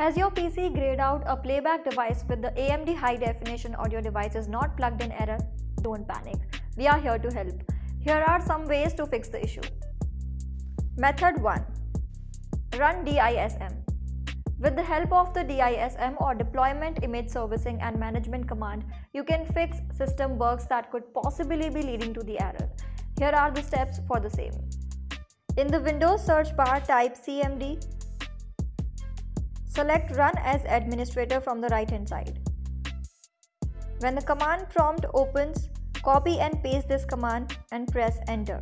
Has your PC grayed out a playback device with the AMD high definition audio device is not plugged in error? Don't panic. We are here to help. Here are some ways to fix the issue. Method 1. Run DISM. With the help of the DISM or Deployment Image Servicing and Management command, you can fix system bugs that could possibly be leading to the error. Here are the steps for the same. In the Windows search bar, type CMD Select Run as Administrator from the right hand side. When the command prompt opens, copy and paste this command and press enter.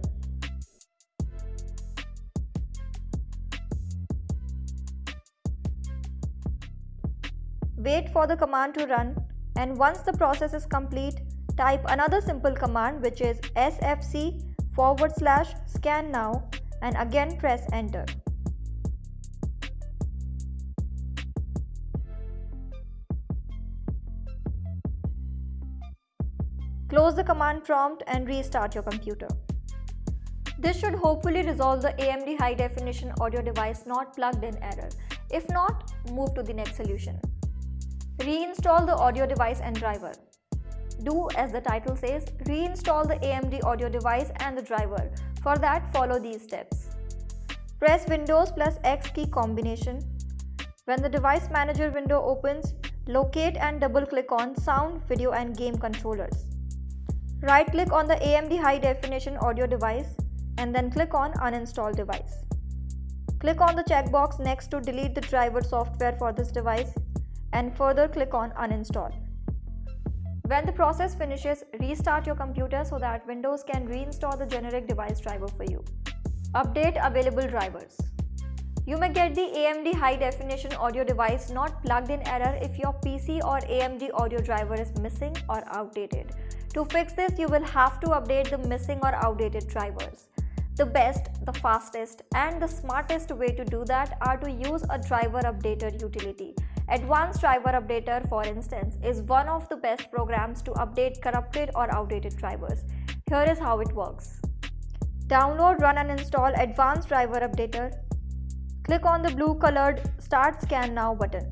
Wait for the command to run and once the process is complete, type another simple command which is sfc forward slash scan now and again press enter. Close the command prompt and restart your computer. This should hopefully resolve the AMD high definition audio device not plugged in error. If not, move to the next solution. Reinstall the audio device and driver. Do as the title says, reinstall the AMD audio device and the driver. For that, follow these steps. Press Windows plus X key combination. When the device manager window opens, locate and double click on sound, video and game controllers. Right click on the AMD high definition audio device and then click on uninstall device. Click on the checkbox next to delete the driver software for this device and further click on uninstall. When the process finishes, restart your computer so that Windows can reinstall the generic device driver for you. Update available drivers. You may get the AMD high definition audio device not plugged in error if your PC or AMD audio driver is missing or outdated. To fix this, you will have to update the missing or outdated drivers. The best, the fastest and the smartest way to do that are to use a driver updater utility. Advanced Driver Updater, for instance, is one of the best programs to update corrupted or outdated drivers. Here is how it works. Download, run and install Advanced Driver Updater. Click on the blue colored Start Scan Now button.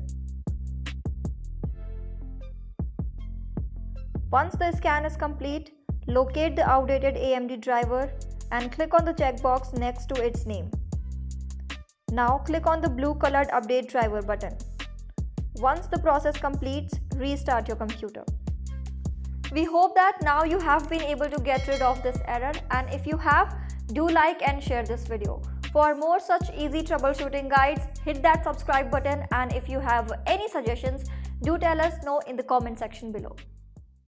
Once the scan is complete, locate the outdated AMD driver and click on the checkbox next to its name. Now click on the blue colored update driver button. Once the process completes, restart your computer. We hope that now you have been able to get rid of this error and if you have, do like and share this video. For more such easy troubleshooting guides, hit that subscribe button and if you have any suggestions, do tell us know in the comment section below.